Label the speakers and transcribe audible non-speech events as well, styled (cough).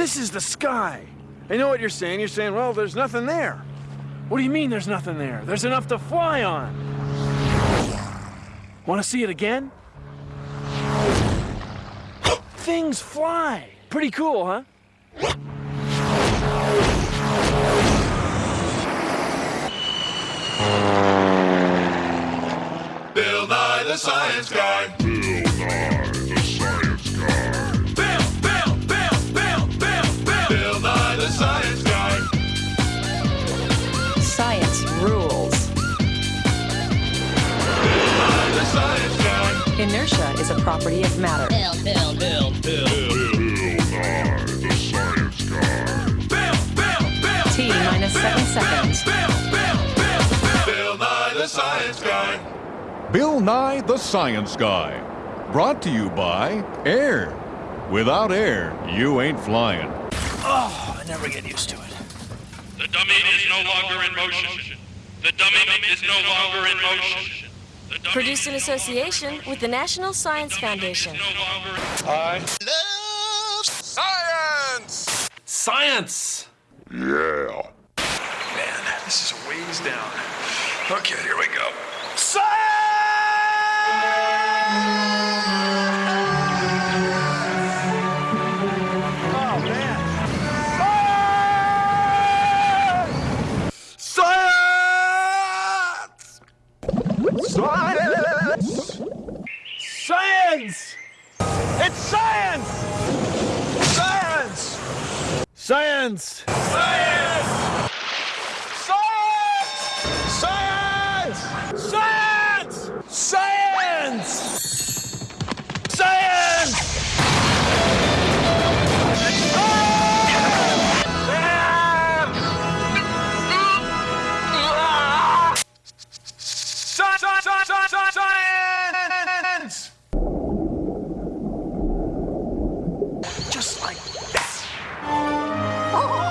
Speaker 1: This is the sky. I know what you're saying. You're saying, well, there's nothing there. What do you mean there's nothing there? There's enough to fly on. Want to see it again? (gasps) Things fly. Pretty cool, huh?
Speaker 2: Bill Nye the Science Guy.
Speaker 3: Inertia is a property of matter.
Speaker 4: Bill, Bill, Bill,
Speaker 5: Bill Nye the Science Guy.
Speaker 2: Bill, Bill, Bill.
Speaker 3: T minus seven seconds.
Speaker 2: Bill, Bill, Bill. Bill Nye the Science Guy.
Speaker 6: Bill Nye the Science Guy. Brought to you by Air. Without air, you ain't flying.
Speaker 1: Oh, I never get used to it.
Speaker 7: The dummy is no longer in motion. The dummy is no longer in motion. The dummy
Speaker 8: Produced in association with the National Science Foundation.
Speaker 7: is no longer in
Speaker 2: Science!
Speaker 1: Science!
Speaker 5: Yeah.
Speaker 1: Man, this is a ways down. Okay, here we go. Science! It's science! Science! Science! Science! just like that. Oh.